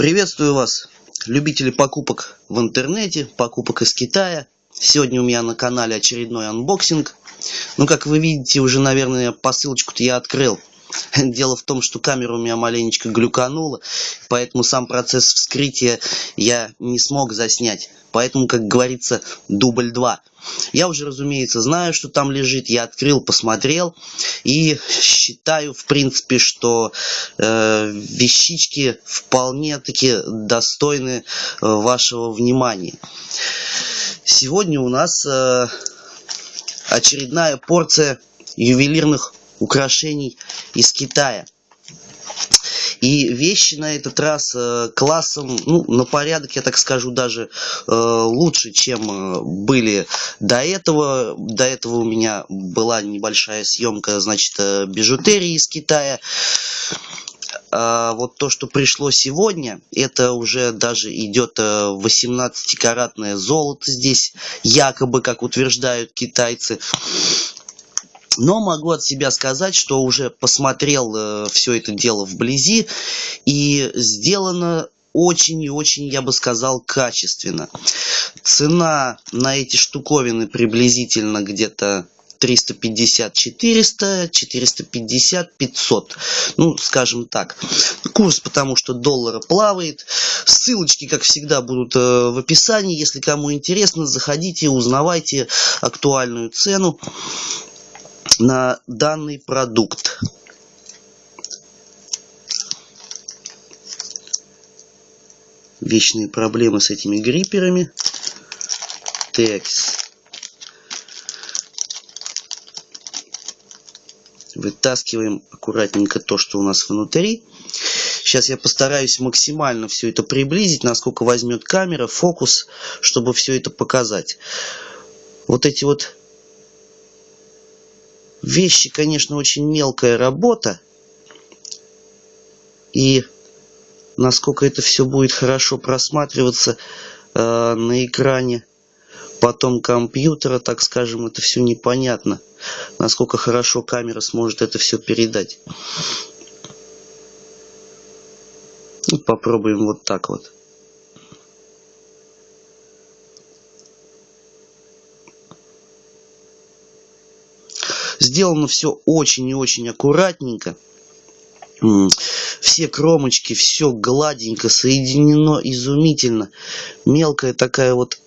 Приветствую вас, любители покупок в интернете, покупок из Китая. Сегодня у меня на канале очередной анбоксинг. Ну, как вы видите, уже, наверное, посылочку-то я открыл. Дело в том, что камера у меня маленечко глюканула, поэтому сам процесс вскрытия я не смог заснять. Поэтому, как говорится, дубль 2. Я уже, разумеется, знаю, что там лежит. Я открыл, посмотрел. И считаю, в принципе, что э, вещички вполне-таки достойны э, вашего внимания. Сегодня у нас э, очередная порция ювелирных украшений из Китая. И вещи на этот раз э, классом, ну, на порядок, я так скажу, даже э, лучше, чем э, были до этого. До этого у меня была небольшая съемка, значит, э, бижутерии из Китая. А вот то, что пришло сегодня, это уже даже идет 18-каратное золото здесь, якобы, как утверждают китайцы. Но могу от себя сказать, что уже посмотрел э, все это дело вблизи, и сделано очень и очень, я бы сказал, качественно. Цена на эти штуковины приблизительно где-то 350, 400, 450, 500. Ну, скажем так. Курс, потому что доллара плавает. Ссылочки, как всегда, будут э, в описании. Если кому интересно, заходите, узнавайте актуальную цену на данный продукт. Вечные проблемы с этими грипперами. Текс. Вытаскиваем аккуратненько то, что у нас внутри. Сейчас я постараюсь максимально все это приблизить, насколько возьмет камера, фокус, чтобы все это показать. Вот эти вот Вещи, конечно, очень мелкая работа. И насколько это все будет хорошо просматриваться э, на экране потом компьютера, так скажем, это все непонятно. Насколько хорошо камера сможет это все передать. Ну, попробуем вот так вот. Сделано все очень и очень аккуратненько. Все кромочки, все гладенько, соединено изумительно. Мелкая такая вот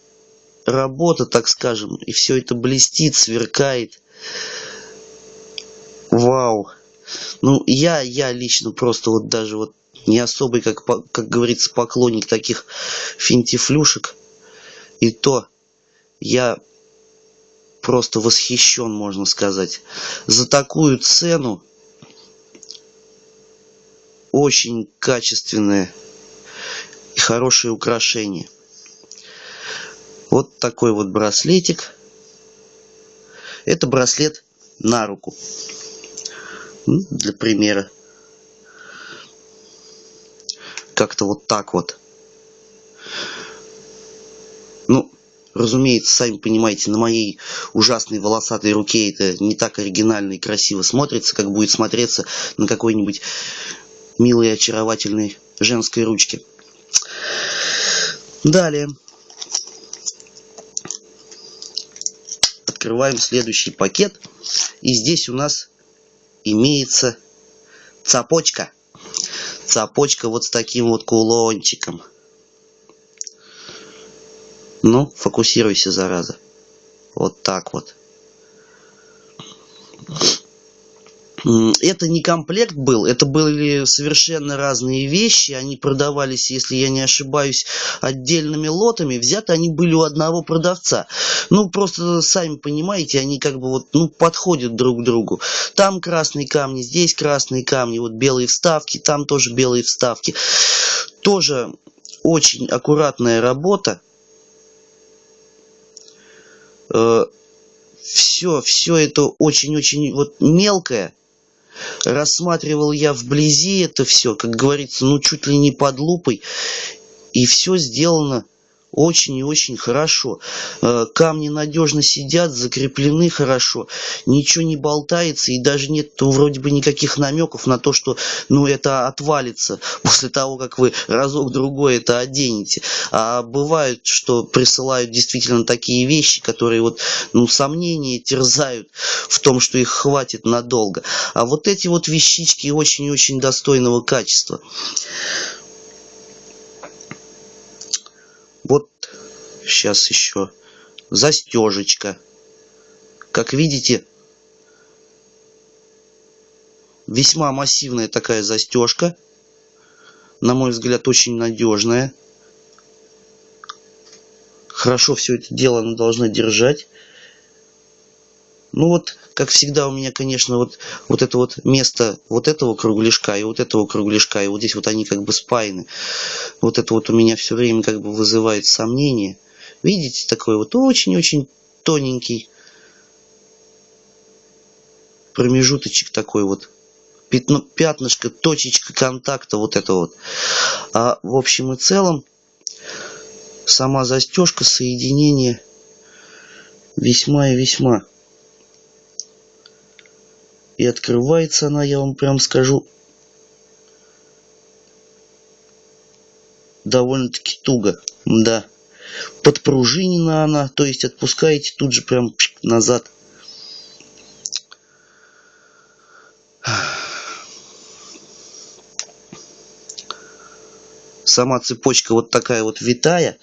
работа, так скажем. И все это блестит, сверкает. Вау. Ну, я, я лично просто вот даже вот не особый, как, как говорится, поклонник таких финтифлюшек. И то я просто восхищен, можно сказать. За такую цену очень качественное и хорошее украшение. Вот такой вот браслетик. Это браслет на руку. Для примера. Как-то вот так вот. Разумеется, сами понимаете, на моей ужасной волосатой руке это не так оригинально и красиво смотрится, как будет смотреться на какой-нибудь милой очаровательной женской ручке. Далее. Открываем следующий пакет. И здесь у нас имеется цепочка. Цепочка вот с таким вот кулончиком. Ну, фокусируйся, зараза. Вот так вот. Это не комплект был, это были совершенно разные вещи. Они продавались, если я не ошибаюсь, отдельными лотами. Взяты они были у одного продавца. Ну, просто сами понимаете, они как бы вот, ну, подходят друг к другу. Там красные камни, здесь красные камни, вот белые вставки, там тоже белые вставки. Тоже очень аккуратная работа все, все это очень-очень вот мелкое. Рассматривал я вблизи это все, как говорится, ну чуть ли не под лупой. И все сделано очень и очень хорошо. Э, камни надежно сидят, закреплены хорошо, ничего не болтается и даже нет вроде бы никаких намеков на то, что ну это отвалится после того, как вы разок-другой это оденете. А бывает, что присылают действительно такие вещи, которые вот, ну, сомнения терзают в том, что их хватит надолго. А вот эти вот вещички очень-очень достойного качества. Вот сейчас еще застежечка. Как видите, весьма массивная такая застежка. На мой взгляд, очень надежная. Хорошо все это дело она должна держать. Ну вот, как всегда у меня, конечно, вот, вот это вот место вот этого кругляшка и вот этого кругляшка, и вот здесь вот они как бы спаяны. Вот это вот у меня все время как бы вызывает сомнения. Видите, такой вот очень-очень тоненький промежуточек такой вот. Пятно, пятнышко, точечка контакта, вот это вот. А в общем и целом, сама застежка, соединение весьма и весьма и открывается она, я вам прям скажу, довольно-таки туго. Да. Подпружинена она, то есть отпускаете тут же прям назад. Сама цепочка вот такая вот витая,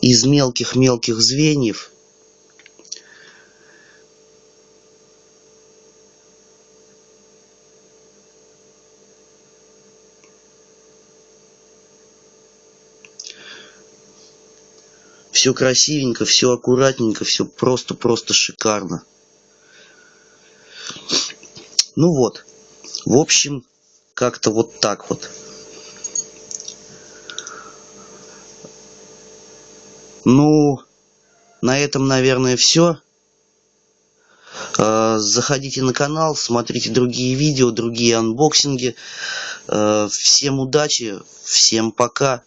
из мелких-мелких звеньев. Все красивенько, все аккуратненько, все просто-просто шикарно. Ну вот, в общем, как-то вот так вот. Ну, на этом, наверное, все. А, заходите на канал, смотрите другие видео, другие анбоксинги. А, всем удачи, всем пока.